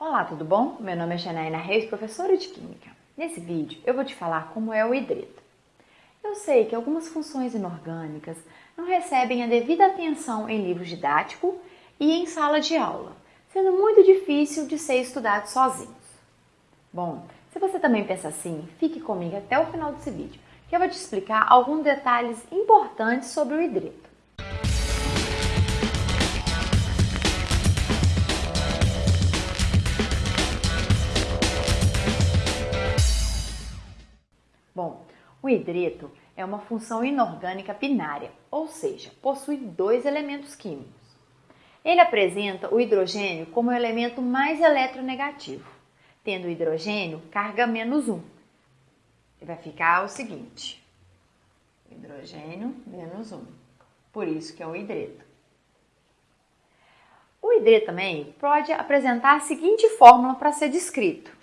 Olá, tudo bom? Meu nome é Janaína Reis, professora de Química. Nesse vídeo eu vou te falar como é o hidreto. Eu sei que algumas funções inorgânicas não recebem a devida atenção em livro didático e em sala de aula, sendo muito difícil de ser estudado sozinhos. Bom, se você também pensa assim, fique comigo até o final desse vídeo, que eu vou te explicar alguns detalhes importantes sobre o hidreto. O hidreto é uma função inorgânica binária, ou seja, possui dois elementos químicos. Ele apresenta o hidrogênio como o elemento mais eletronegativo, tendo o hidrogênio carga menos 1. E vai ficar o seguinte, hidrogênio menos 1. Por isso que é o hidreto. O hidreto também pode apresentar a seguinte fórmula para ser descrito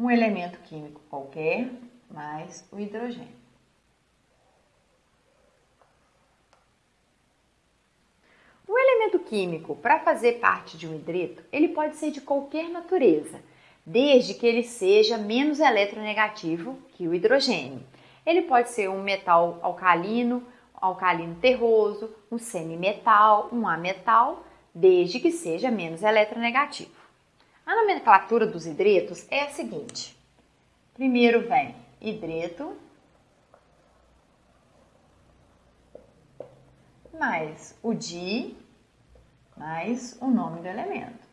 um elemento químico qualquer mais o hidrogênio. O elemento químico, para fazer parte de um hidreto, ele pode ser de qualquer natureza, desde que ele seja menos eletronegativo que o hidrogênio. Ele pode ser um metal alcalino, alcalino terroso, um semimetal, um ametal, desde que seja menos eletronegativo. A nomenclatura dos hidretos é a seguinte. Primeiro vem hidreto mais o di mais o nome do elemento.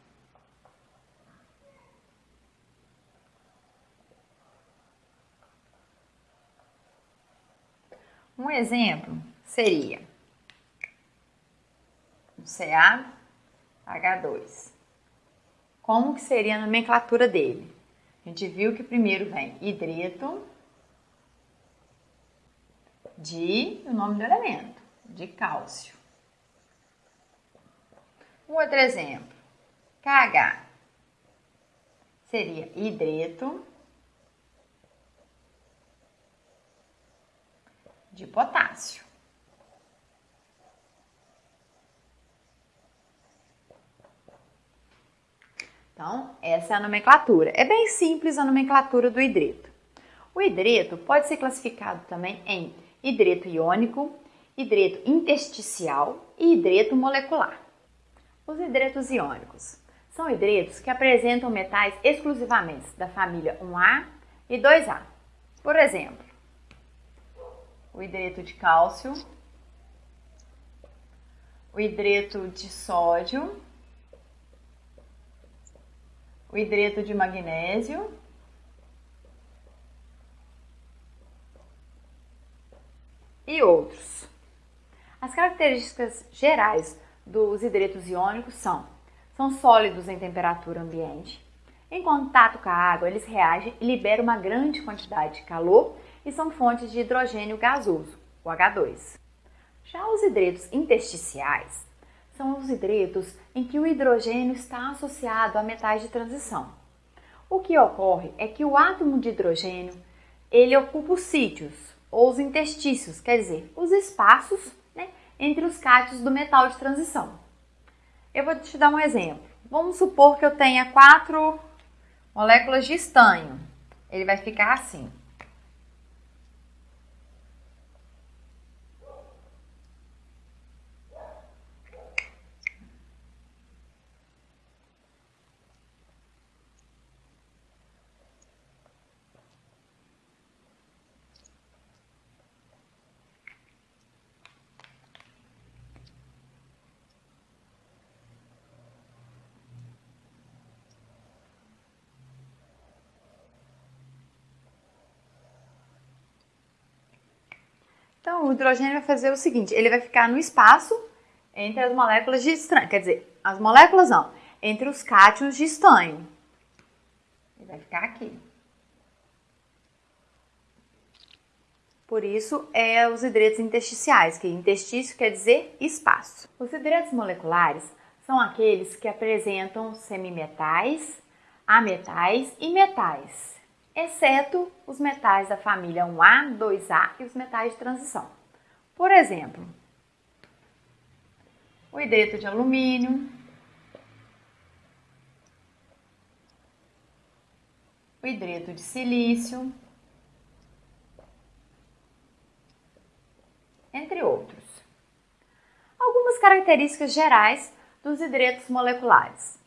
Um exemplo seria o CaH2. Como que seria a nomenclatura dele? A gente viu que primeiro vem hidreto de o nome do elemento, de cálcio. Um outro exemplo, KH seria hidreto de potássio. Então, essa é a nomenclatura. É bem simples a nomenclatura do hidreto. O hidreto pode ser classificado também em hidreto iônico, hidreto intersticial e hidreto molecular. Os hidretos iônicos são hidretos que apresentam metais exclusivamente da família 1A e 2A. Por exemplo, o hidreto de cálcio, o hidreto de sódio o hidreto de magnésio, e outros. As características gerais dos hidretos iônicos são: são sólidos em temperatura ambiente. Em contato com a água, eles reagem e liberam uma grande quantidade de calor e são fontes de hidrogênio gasoso, o H2. Já os hidretos intersticiais são os hidretos em que o hidrogênio está associado a metais de transição. O que ocorre é que o átomo de hidrogênio ele ocupa os sítios ou os interstícios, quer dizer, os espaços né, entre os cátions do metal de transição. Eu vou te dar um exemplo. Vamos supor que eu tenha quatro moléculas de estanho. Ele vai ficar assim. Então, o hidrogênio vai fazer o seguinte, ele vai ficar no espaço entre as moléculas de estanho, quer dizer, as moléculas não, entre os cátions de estanho. Ele vai ficar aqui. Por isso, é os hidretos intersticiais, que interstício quer dizer espaço. Os hidretos moleculares são aqueles que apresentam semimetais, ametais e metais exceto os metais da família 1A, 2A e os metais de transição. Por exemplo, o hidreto de alumínio, o hidreto de silício, entre outros. Algumas características gerais dos hidretos moleculares.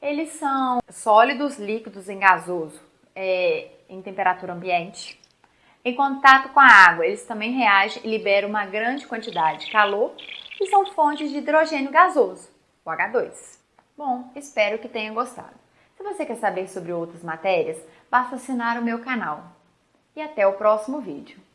Eles são sólidos, líquidos em gasoso, é, em temperatura ambiente. Em contato com a água, eles também reagem e liberam uma grande quantidade de calor e são fontes de hidrogênio gasoso, o H2. Bom, espero que tenha gostado. Se você quer saber sobre outras matérias, basta assinar o meu canal. E até o próximo vídeo.